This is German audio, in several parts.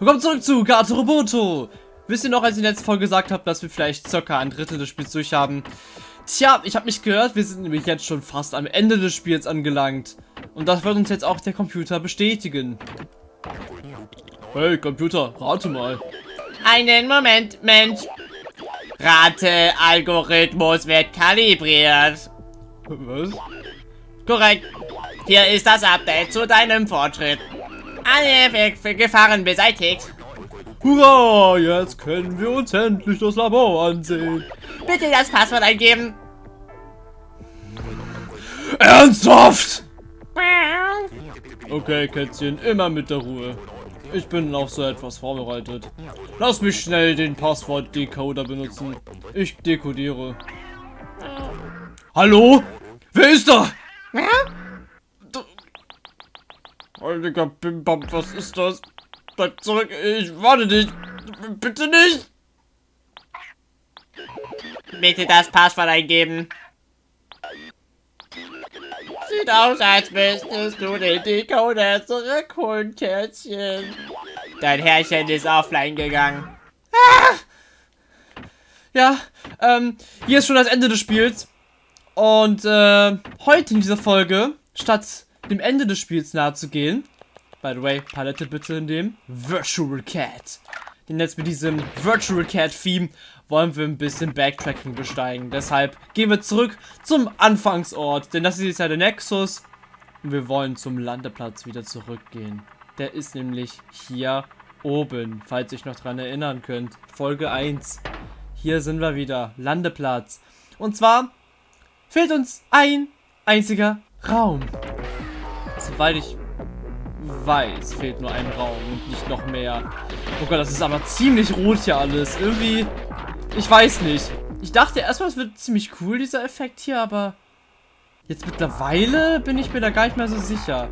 Willkommen zurück zu Gato Roboto. Wisst ihr noch, als ich in der letzten Folge gesagt habe, dass wir vielleicht circa ein Drittel des Spiels durchhaben? Tja, ich habe mich gehört, wir sind nämlich jetzt schon fast am Ende des Spiels angelangt. Und das wird uns jetzt auch der Computer bestätigen. Hey, Computer, rate mal. Einen Moment, Mensch. Rate-Algorithmus wird kalibriert. Was? Korrekt. Hier ist das Update zu deinem Fortschritt. Alle Gefahren beseitigt. Hurra, jetzt können wir uns endlich das Labor ansehen. Bitte das Passwort eingeben. Ernsthaft? Okay, Kätzchen, immer mit der Ruhe. Ich bin auf so etwas vorbereitet. Lass mich schnell den Passwort-Decoder benutzen. Ich dekodiere. Hallo? Wer ist da? Heiliger Pimpam, was ist das? Bleib zurück, ich warte dich. Bitte nicht. Bitte das Passwort eingeben. Sieht aus, als müsstest du den Decoder zurückholen, Kätzchen. Dein Herrchen ist offline gegangen. Ah! Ja, ähm, hier ist schon das Ende des Spiels. Und äh, heute in dieser Folge, statt dem Ende des Spiels nahe zu gehen, by the way, Palette bitte in dem Virtual Cat. Denn jetzt mit diesem Virtual Cat Theme wollen wir ein bisschen Backtracking besteigen. Deshalb gehen wir zurück zum Anfangsort, denn das ist jetzt ja der Nexus. Und wir wollen zum Landeplatz wieder zurückgehen. Der ist nämlich hier oben, falls ihr euch noch dran erinnern könnt. Folge 1. Hier sind wir wieder, Landeplatz. Und zwar fehlt uns ein einziger Raum. Soweit ich weiß, fehlt nur ein Raum und nicht noch mehr. Oh Gott, das ist aber ziemlich rot hier alles. Irgendwie, ich weiß nicht. Ich dachte erstmal, es wird ziemlich cool, dieser Effekt hier, aber jetzt mittlerweile bin ich mir da gar nicht mehr so sicher.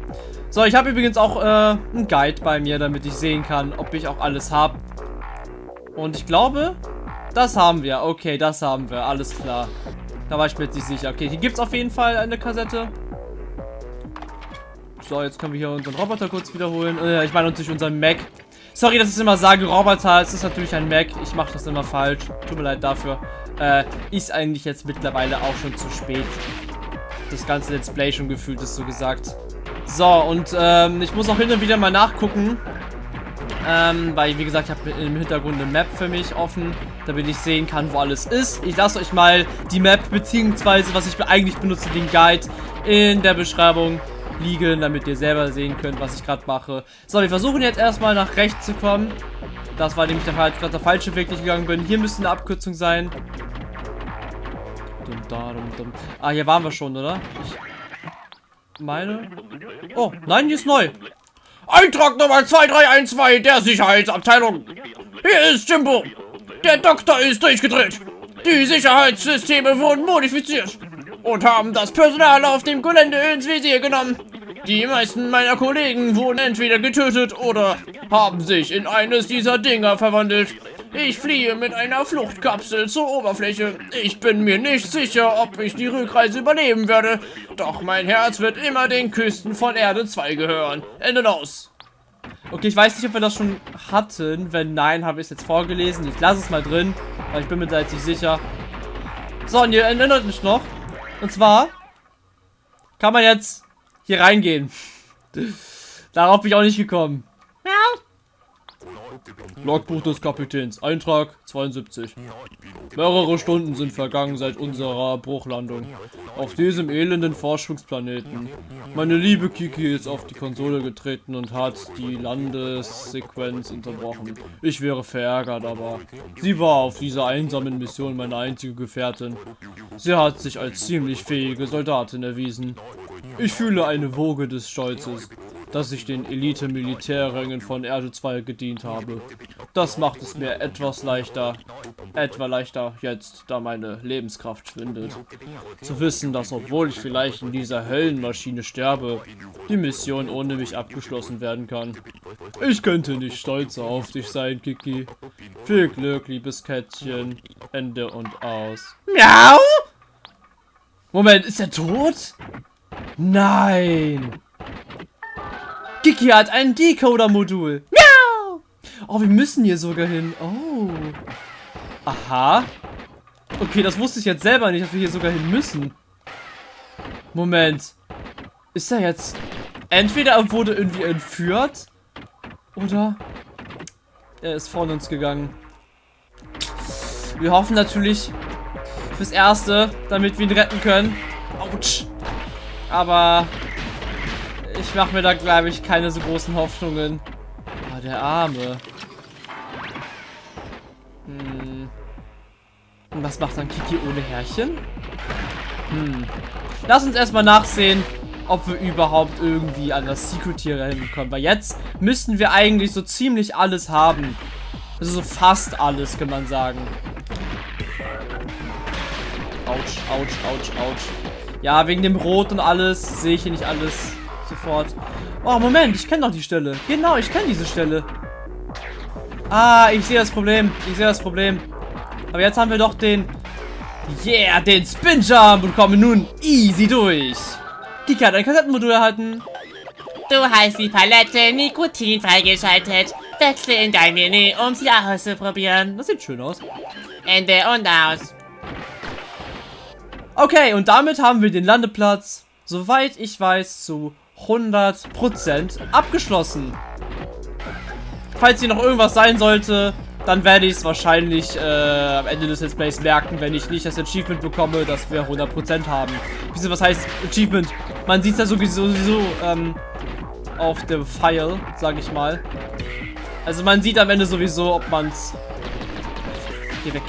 So, ich habe übrigens auch äh, einen Guide bei mir, damit ich sehen kann, ob ich auch alles habe. Und ich glaube, das haben wir. Okay, das haben wir. Alles klar. Da war ich mir jetzt nicht sicher. Okay, hier gibt es auf jeden Fall eine Kassette. So, jetzt können wir hier unseren Roboter kurz wiederholen. Äh, ich meine natürlich unseren Mac. Sorry, dass ich immer sage, Roboter. Es ist natürlich ein Mac. Ich mache das immer falsch. Tut mir leid dafür. Äh, ist eigentlich jetzt mittlerweile auch schon zu spät. Das ganze Let's Play schon gefühlt ist so gesagt. So, und ähm, ich muss auch hin und wieder mal nachgucken. Ähm, weil, wie gesagt, ich habe im Hintergrund eine Map für mich offen, damit ich sehen kann, wo alles ist. Ich lasse euch mal die Map, beziehungsweise, was ich eigentlich benutze, den Guide in der Beschreibung liegen, damit ihr selber sehen könnt, was ich gerade mache. So, wir versuchen jetzt erstmal nach rechts zu kommen. Das war nämlich der ich der falsche Weg gegangen bin. Hier müsste eine Abkürzung sein. Ah, hier waren wir schon, oder? Ich meine. Oh, nein, hier ist neu. Eintrag Nummer 2312 der Sicherheitsabteilung. Hier ist Jimbo. Der Doktor ist durchgedreht. Die Sicherheitssysteme wurden modifiziert und haben das Personal auf dem Gelände ins Visier genommen. Die meisten meiner Kollegen wurden entweder getötet oder haben sich in eines dieser Dinger verwandelt. Ich fliehe mit einer Fluchtkapsel zur Oberfläche. Ich bin mir nicht sicher, ob ich die Rückreise überleben werde. Doch mein Herz wird immer den Küsten von Erde 2 gehören. Ende aus. Okay, ich weiß nicht, ob wir das schon hatten. Wenn nein, habe ich es jetzt vorgelesen. Ich lasse es mal drin, weil ich bin mir da jetzt nicht sicher. So, und ihr erinnert mich noch. Und zwar kann man jetzt hier reingehen. Darauf bin ich auch nicht gekommen. Logbuch des Kapitäns. Eintrag 72. Mehrere Stunden sind vergangen seit unserer Bruchlandung. Auf diesem elenden Forschungsplaneten. Meine liebe Kiki ist auf die Konsole getreten und hat die Landessequenz unterbrochen. Ich wäre verärgert, aber sie war auf dieser einsamen Mission meine einzige Gefährtin. Sie hat sich als ziemlich fähige Soldatin erwiesen. Ich fühle eine Woge des Stolzes dass ich den Elite-Militärrängen von Erde 2 gedient habe. Das macht es mir etwas leichter, etwa leichter jetzt, da meine Lebenskraft schwindet. Zu wissen, dass obwohl ich vielleicht in dieser Höllenmaschine sterbe, die Mission ohne mich abgeschlossen werden kann. Ich könnte nicht stolzer auf dich sein, Kiki. Viel Glück, liebes Kätzchen. Ende und aus. Miau! Moment, ist er tot? Nein! Kiki hat ein Decoder-Modul. Miau! Oh, wir müssen hier sogar hin. Oh. Aha. Okay, das wusste ich jetzt selber nicht, dass wir hier sogar hin müssen. Moment. Ist er jetzt... Entweder er wurde irgendwie entführt. Oder... Er ist vor uns gegangen. Wir hoffen natürlich fürs Erste, damit wir ihn retten können. Autsch. Aber ich mache mir da, glaube ich, keine so großen Hoffnungen. Ah, der Arme. Hm. Und was macht dann Kiki ohne Härchen? Hm. Lass uns erstmal nachsehen, ob wir überhaupt irgendwie an das Secret hier hinkommen. Weil jetzt müssten wir eigentlich so ziemlich alles haben. Also so fast alles, kann man sagen. Autsch, autsch, autsch, autsch. Ja, wegen dem Rot und alles sehe ich hier nicht alles sofort. Oh, Moment, ich kenne doch die Stelle. Genau, ich kenne diese Stelle. Ah, ich sehe das Problem. Ich sehe das Problem. Aber jetzt haben wir doch den... Yeah, den Spin Jump und kommen nun easy durch. Kika hat ein Kassettenmodul erhalten. Du hast die Palette Nikotin freigeschaltet. Wechsle in dein Menü, um sie auszuprobieren. Das sieht schön aus. Ende und aus. Okay, und damit haben wir den Landeplatz, soweit ich weiß, zu 100% abgeschlossen. Falls hier noch irgendwas sein sollte, dann werde ich es wahrscheinlich äh, am Ende des Let's Plays merken, wenn ich nicht das Achievement bekomme, dass wir 100% haben. Wieso, was heißt Achievement? Man sieht es ja sowieso, sowieso ähm, auf dem File, sage ich mal. Also man sieht am Ende sowieso, ob man es... Geh weg.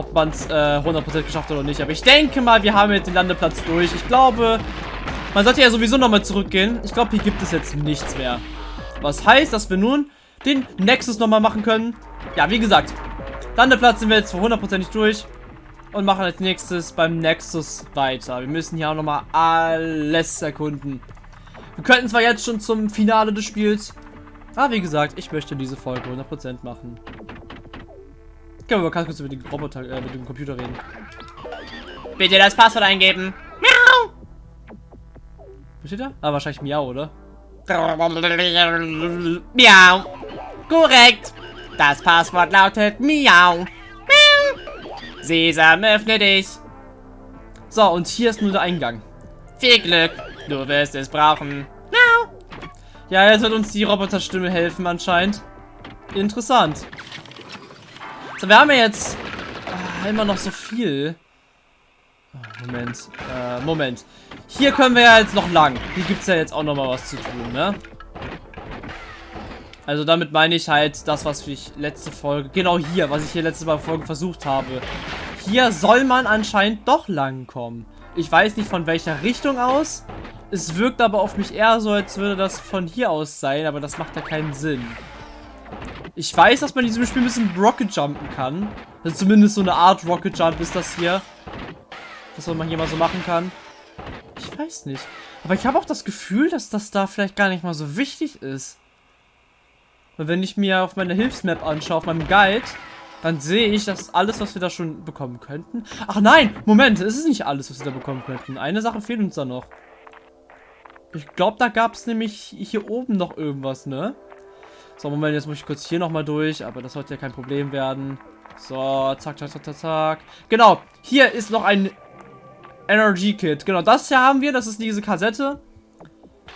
Ob man es äh, 100% geschafft hat oder nicht. Aber ich denke mal, wir haben jetzt den Landeplatz durch. Ich glaube, man sollte ja sowieso nochmal zurückgehen. Ich glaube, hier gibt es jetzt nichts mehr. Was heißt, dass wir nun den Nexus nochmal machen können. Ja, wie gesagt, Landeplatz sind wir jetzt für hundertprozentig durch. Und machen als nächstes beim Nexus weiter. Wir müssen hier auch nochmal alles erkunden. Wir könnten zwar jetzt schon zum Finale des Spiels. Aber wie gesagt, ich möchte diese Folge 100% machen. Können wir mal kurz mit dem Roboter, äh, mit dem Computer reden. Bitte das Passwort eingeben. Miau! Was steht da? Ah, wahrscheinlich Miau, oder? Miau. Korrekt. Das Passwort lautet Miau. Miau. Sesam, öffne dich. So, und hier ist nur der Eingang. Viel Glück. Du wirst es brauchen. Miau. Ja, jetzt wird uns die Roboterstimme helfen anscheinend. Interessant. So, wir haben ja jetzt äh, immer noch so viel. Oh, Moment. Äh, Moment. Hier können wir ja jetzt noch lang. Hier gibt es ja jetzt auch noch mal was zu tun, ne? Also damit meine ich halt das, was ich letzte Folge... Genau hier, was ich hier letzte Folge versucht habe. Hier soll man anscheinend doch lang kommen. Ich weiß nicht von welcher Richtung aus. Es wirkt aber auf mich eher so, als würde das von hier aus sein, aber das macht ja keinen Sinn. Ich weiß, dass man in diesem Spiel ein bisschen Rocket Jumpen kann. Also zumindest so eine Art Rocket Jump ist das hier. Das, was man hier mal so machen kann. Ich weiß nicht. Aber ich habe auch das Gefühl, dass das da vielleicht gar nicht mal so wichtig ist. Weil wenn ich mir auf meiner Hilfsmap anschaue, auf meinem Guide, dann sehe ich, dass alles, was wir da schon bekommen könnten... Ach nein, Moment, es ist nicht alles, was wir da bekommen könnten. Eine Sache fehlt uns da noch. Ich glaube, da gab es nämlich hier oben noch irgendwas, ne? So, Moment, jetzt muss ich kurz hier nochmal durch, aber das sollte ja kein Problem werden. So, zack, zack, zack, zack, zack. Genau, hier ist noch ein Energy Kit. Genau, das hier haben wir, das ist diese Kassette.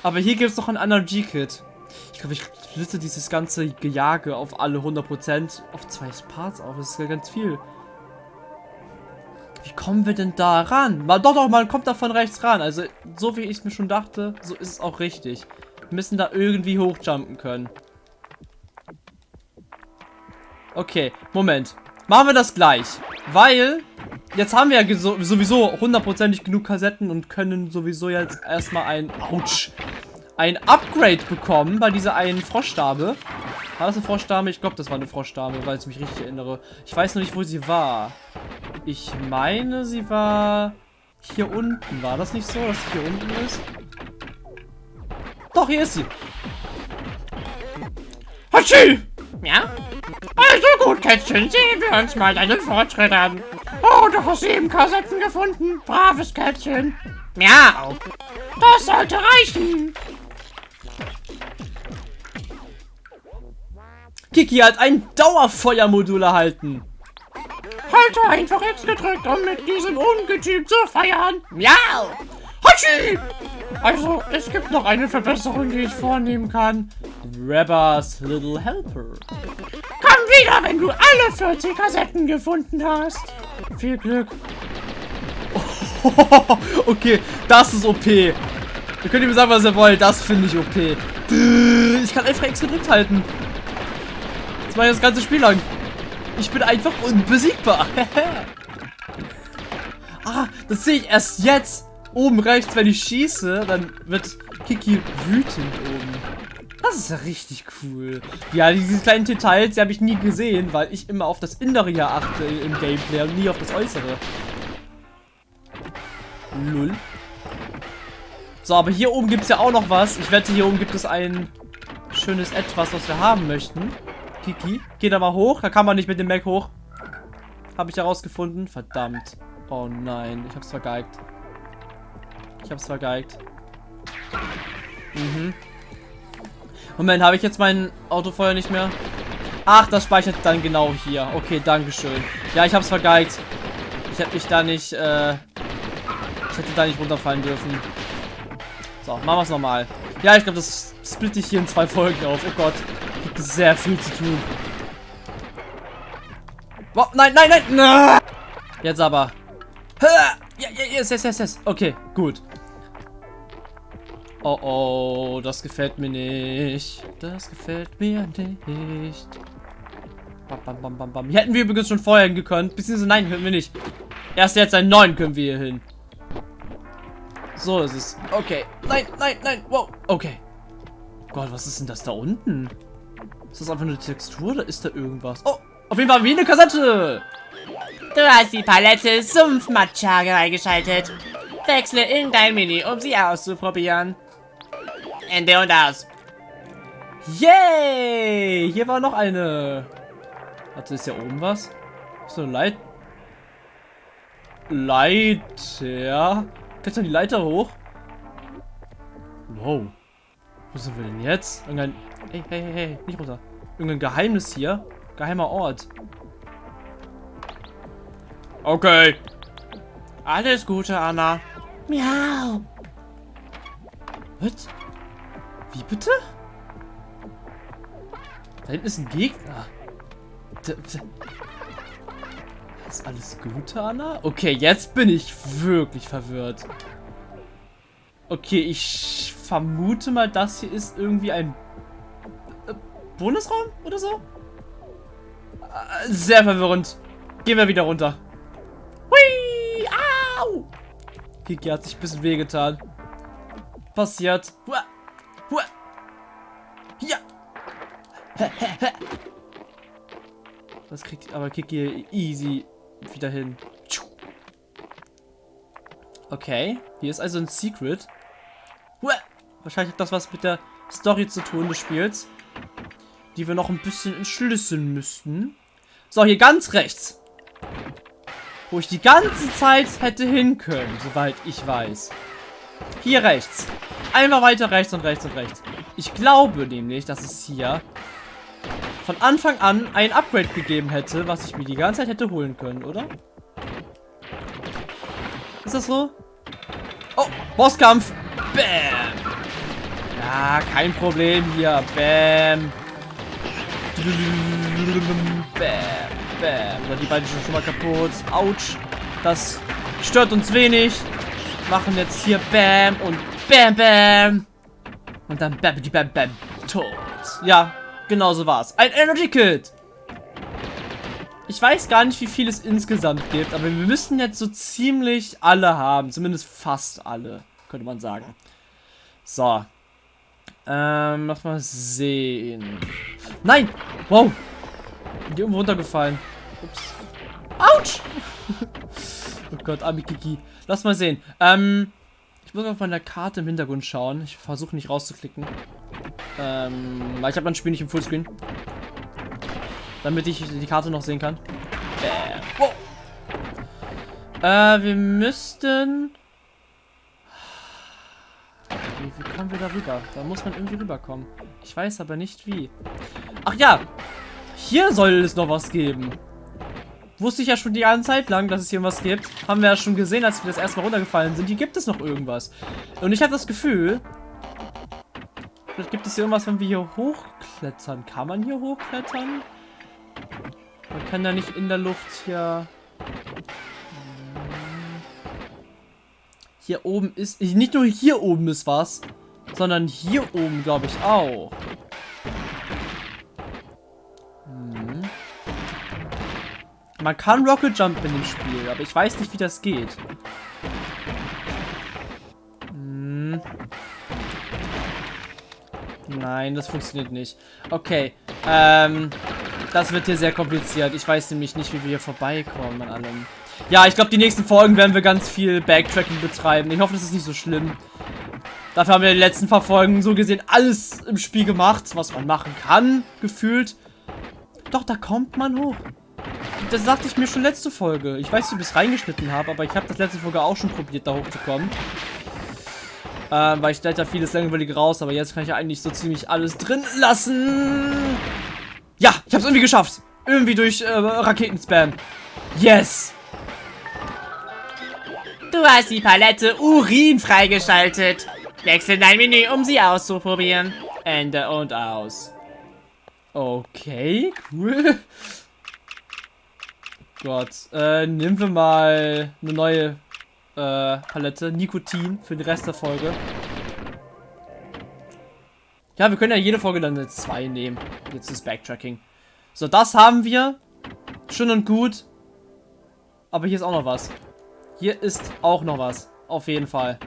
Aber hier gibt es noch ein Energy Kit. Ich glaube, ich splitze dieses ganze Gejage auf alle 100% auf zwei Parts auf. Das ist ja ganz viel. Wie kommen wir denn da ran? Mal, doch, doch, man kommt da von rechts ran. Also, so wie ich es mir schon dachte, so ist es auch richtig. Wir müssen da irgendwie hochjumpen können. Okay, Moment. Machen wir das gleich. Weil, jetzt haben wir ja sowieso hundertprozentig genug Kassetten und können sowieso jetzt erstmal ein, ouch, ein Upgrade bekommen bei dieser einen Froschdame. War das eine Froschdame? Ich glaube, das war eine Froschdame, weil ich mich richtig erinnere. Ich weiß noch nicht, wo sie war. Ich meine, sie war hier unten. War das nicht so, dass sie hier unten ist? Doch, hier ist sie. Hatschi! Ja? Also gut, Kätzchen, sehen wir uns mal deinen Fortschritt an. Oh, du hast eben Kassetten gefunden. Braves Kätzchen. Miau. Das sollte reichen. Kiki hat ein Dauerfeuermodul erhalten. Halte einfach X gedrückt, um mit diesem Ungetüm zu feiern. Miau! Hatschi! Also, es gibt noch eine Verbesserung, die ich vornehmen kann. Rabbers Little Helper. Wieder, wenn du alle 40 Kassetten gefunden hast. Viel Glück. okay, das ist OP. Ihr könnt mir sagen, was ihr wollt. Das finde ich OP. Ich kann einfach X gedrückt halten. Das war das ganze Spiel lang. Ich bin einfach unbesiegbar. ah, das sehe ich erst jetzt. Oben rechts, wenn ich schieße, dann wird Kiki wütend oben. Das ist ja richtig cool. Ja, diese kleinen Details, die habe ich nie gesehen, weil ich immer auf das Innere hier achte im Gameplay und nie auf das Äußere. Lull. So, aber hier oben gibt es ja auch noch was. Ich wette, hier oben gibt es ein schönes Etwas, was wir haben möchten. Kiki, geh da mal hoch. Da kann man nicht mit dem Mac hoch. Habe ich herausgefunden. Verdammt. Oh nein, ich hab's vergeigt. Ich hab's vergeigt. Mhm. Moment, habe ich jetzt mein Autofeuer nicht mehr? Ach, das speichert dann genau hier. Okay, dankeschön. Ja, ich hab's vergeigt. Ich hätte mich da nicht, äh... Ich hätte da nicht runterfallen dürfen. So, machen wir es nochmal. Ja, ich glaube, das splitte ich hier in zwei Folgen auf. Oh Gott. Gibt sehr viel zu tun. Oh, nein, nein, nein! Jetzt aber. Ja, ja, yes, yes, yes, yes. Okay, gut. Oh, oh, das gefällt mir nicht. Das gefällt mir nicht. Bam, bam, bam, bam, bam. Hier hätten wir übrigens schon vorher hingekonnt. Beziehungsweise nein, können wir nicht. Erst jetzt einen neuen können wir hier hin. So ist es. Okay. Nein, nein, nein. Wow. Okay. Gott, was ist denn das da unten? Ist das einfach eine Textur oder ist da irgendwas? Oh, auf jeden Fall wie eine Kassette. Du hast die Palette Sumpfmatcha eingeschaltet. Wechsle in dein Mini, um sie auszuprobieren. Ende und aus. Yay! Hier war noch eine. Warte, ist hier oben was? So Leit... Leiter. Klettern die Leiter hoch? Wow. Wo sind wir denn jetzt? Irgendein... Hey, hey, hey, hey, nicht runter. Irgendein Geheimnis hier. Geheimer Ort. Okay. Alles Gute, Anna. Miau. Was? Wie bitte? Da hinten ist ein Gegner. Ist alles gut, Anna? Okay, jetzt bin ich wirklich verwirrt. Okay, ich vermute mal, das hier ist irgendwie ein äh, Bonusraum oder so? Äh, sehr verwirrend. Gehen wir wieder runter. Hui! Au! Kiki hat sich ein bisschen wehgetan. Passiert. Hua! Das kriegt aber Kiki easy wieder hin. Okay, hier ist also ein Secret. Wahrscheinlich hat das was mit der Story zu tun des Spiels. Die wir noch ein bisschen entschlüsseln müssten. So, hier ganz rechts. Wo ich die ganze Zeit hätte hin können, soweit ich weiß. Hier rechts. Einmal weiter rechts und rechts und rechts. Ich glaube nämlich, dass es hier von Anfang an ein Upgrade gegeben hätte, was ich mir die ganze Zeit hätte holen können, oder? Ist das so? Oh, Bosskampf. Bam. Ja, kein Problem hier. Bam. Bam. Bam. Oder die beiden sind schon mal kaputt. Autsch. Das stört uns wenig. Machen jetzt hier Bam und Bam Bam. Und dann Bam Bam Bam. Tot. Ja, Genau so war's. Ein Energy Kit. Ich weiß gar nicht, wie viel es insgesamt gibt, aber wir müssen jetzt so ziemlich alle haben. Zumindest fast alle, könnte man sagen. So. Ähm, lass mal sehen. Nein! Wow! Die irgendwo runtergefallen. Ups. Autsch! oh Gott, Amikiki. Lass mal sehen. Ähm, ich muss auf meiner Karte im Hintergrund schauen. Ich versuche nicht rauszuklicken. Ähm, weil ich habe mein Spiel nicht im Fullscreen. Damit ich die Karte noch sehen kann. Bam. Wow. Äh, wir müssten... Wie, wie kommen wir da rüber? Da muss man irgendwie rüberkommen. Ich weiß aber nicht wie. Ach ja! Hier soll es noch was geben. Wusste ich ja schon die ganze Zeit lang, dass es hier was gibt. Haben wir ja schon gesehen, als wir das erste Mal runtergefallen sind. Hier gibt es noch irgendwas. Und ich habe das Gefühl... Vielleicht gibt es hier irgendwas, wenn wir hier hochklettern. Kann man hier hochklettern? Man kann ja nicht in der Luft hier... Hier oben ist... Nicht nur hier oben ist was, sondern hier oben, glaube ich, auch. Hm. Man kann Rocket Jump in dem Spiel, aber ich weiß nicht, wie das geht. Nein, das funktioniert nicht. Okay, ähm... Das wird hier sehr kompliziert. Ich weiß nämlich nicht, wie wir hier vorbeikommen an allem. Ja, ich glaube, die nächsten Folgen werden wir ganz viel Backtracking betreiben. Ich hoffe, das ist nicht so schlimm. Dafür haben wir in den letzten paar Folgen so gesehen alles im Spiel gemacht, was man machen kann, gefühlt. Doch, da kommt man hoch. Das sagte ich mir schon letzte Folge. Ich weiß ob ich es reingeschnitten habe, aber ich habe das letzte Folge auch schon probiert, da hochzukommen. Ähm, weil ich da vieles langweilig raus, aber jetzt kann ich ja eigentlich so ziemlich alles drin lassen. Ja, ich hab's irgendwie geschafft. Irgendwie durch äh, Raketenspam. Yes! Du hast die Palette Urin freigeschaltet. Wechsel dein Menü, um sie auszuprobieren. Ende und aus. Okay, cool. Gott, äh, nehmen wir mal eine neue äh, Palette. Nikotin für den Rest der Folge. Ja, wir können ja jede Folge dann eine 2 nehmen. Jetzt ist Backtracking. So, das haben wir. Schön und gut. Aber hier ist auch noch was. Hier ist auch noch was. Auf jeden Fall.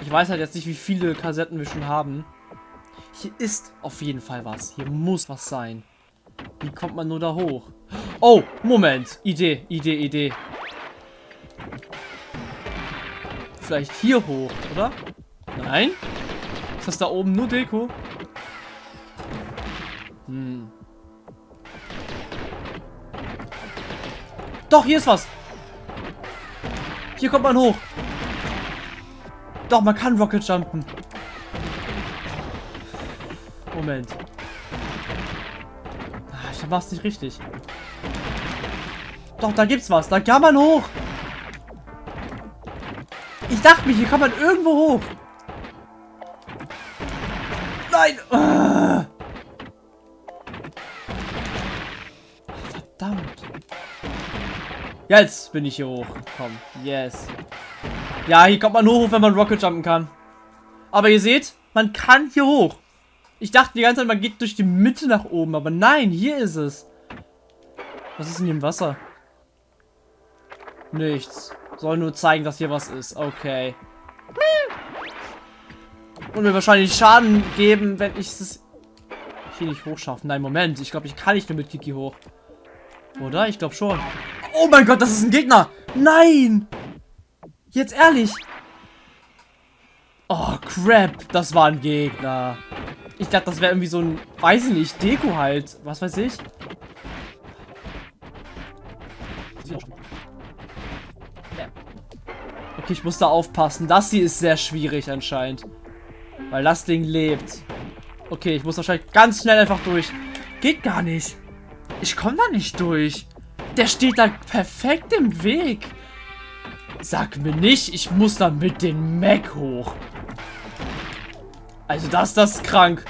Ich weiß halt jetzt nicht, wie viele Kassetten wir schon haben. Hier ist auf jeden Fall was. Hier muss was sein. Wie kommt man nur da hoch? Oh, Moment. Idee, Idee, Idee. Vielleicht hier hoch, oder? Nein? Ist das da oben nur Deko? Hm. Doch, hier ist was. Hier kommt man hoch. Doch, man kann Rocket jumpen. Moment. Ah, ich mach's nicht richtig. Doch, da gibt's was. Da kann man hoch. Ich dachte mir, hier kann man irgendwo hoch. Nein! Ah. Verdammt. Jetzt bin ich hier hoch. Komm, yes. Ja, hier kommt man hoch, wenn man Rocket jumpen kann. Aber ihr seht, man kann hier hoch. Ich dachte die ganze Zeit, man geht durch die Mitte nach oben. Aber nein, hier ist es. Was ist denn hier im Wasser? Nichts. Soll nur zeigen, dass hier was ist. Okay. Und mir wahrscheinlich Schaden geben, wenn ich es hier nicht hochschaffe. Nein, Moment. Ich glaube, ich kann nicht nur mit Kiki hoch. Oder? Ich glaube schon. Oh mein Gott, das ist ein Gegner. Nein. Jetzt ehrlich. Oh, crap. Das war ein Gegner. Ich dachte, das wäre irgendwie so ein, weiß ich nicht, Deko halt. Was weiß ich. Okay, ich muss da aufpassen. Das hier ist sehr schwierig anscheinend. Weil das Ding lebt. Okay, ich muss wahrscheinlich ganz schnell einfach durch. Geht gar nicht. Ich komme da nicht durch. Der steht da perfekt im Weg. Sag mir nicht, ich muss da mit dem Mac hoch. Also das, das ist krank.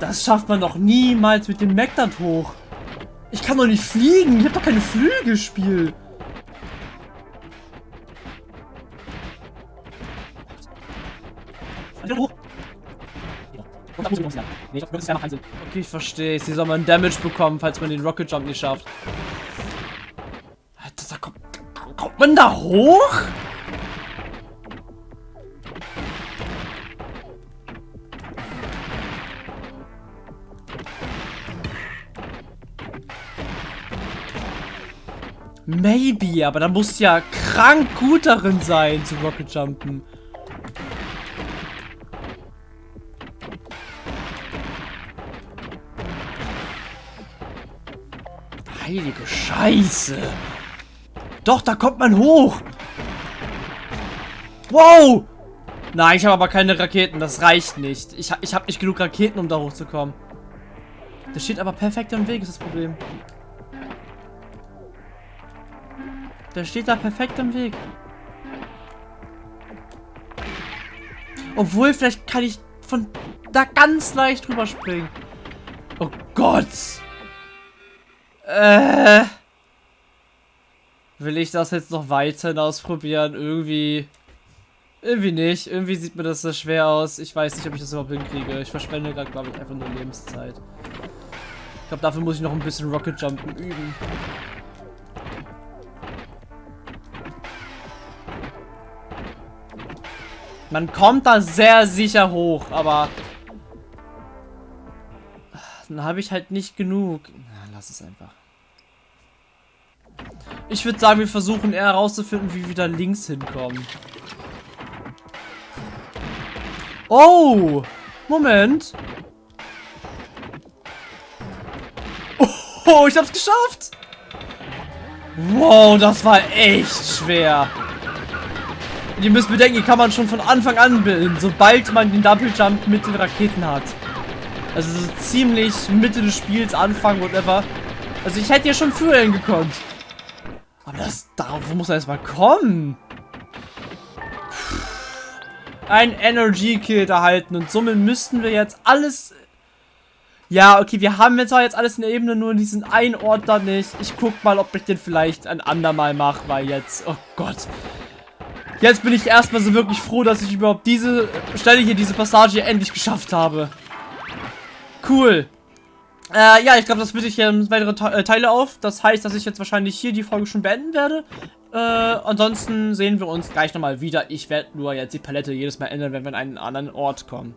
Das schafft man doch niemals mit dem Mac dann hoch. Ich kann doch nicht fliegen. Ich habe doch keine Gespielt. Okay, ich verstehe. Sie soll man Damage bekommen, falls man den Rocket Jump nicht schafft. Alter, da kommt, kommt man da hoch? Maybe, aber da muss ja krank gut darin sein, zu Rocket Jumpen. Heilige Scheiße. Doch, da kommt man hoch. Wow. Nein, ich habe aber keine Raketen. Das reicht nicht. Ich, ich habe nicht genug Raketen, um da hochzukommen. Der steht aber perfekt im Weg, ist das Problem. Der steht da perfekt im Weg. Obwohl, vielleicht kann ich von da ganz leicht drüber springen. Oh Gott. Äh. Will ich das jetzt noch weiterhin ausprobieren? Irgendwie. Irgendwie nicht. Irgendwie sieht mir das so schwer aus. Ich weiß nicht, ob ich das überhaupt hinkriege. Ich verschwende gerade, glaube ich, einfach nur Lebenszeit. Ich glaube, dafür muss ich noch ein bisschen Rocket Jumpen üben. Man kommt da sehr sicher hoch, aber dann habe ich halt nicht genug. Lass es einfach. Ich würde sagen, wir versuchen eher herauszufinden, wie wir da links hinkommen. Oh! Moment. Oh, ich hab's geschafft! Wow, das war echt schwer. Und ihr müsst bedenken, die kann man schon von Anfang an bilden, sobald man den Double Jump mit den Raketen hat. Also so ziemlich Mitte des Spiels, Anfang, whatever. Also ich hätte ja schon früher hingekommen. Aber das, darauf muss er erstmal kommen. Ein Energy Kill erhalten und somit müssten wir jetzt alles... Ja, okay, wir haben jetzt auch jetzt alles in der Ebene, nur diesen einen Ort da nicht. Ich guck mal, ob ich den vielleicht ein andermal mache, weil jetzt... Oh Gott. Jetzt bin ich erstmal so wirklich froh, dass ich überhaupt diese Stelle hier, diese Passage hier endlich geschafft habe. Cool. Äh, ja, ich glaube, das bitte ich hier weitere Te äh, Teile auf. Das heißt, dass ich jetzt wahrscheinlich hier die Folge schon beenden werde. Äh, ansonsten sehen wir uns gleich nochmal wieder. Ich werde nur jetzt die Palette jedes Mal ändern, wenn wir an einen anderen Ort kommen.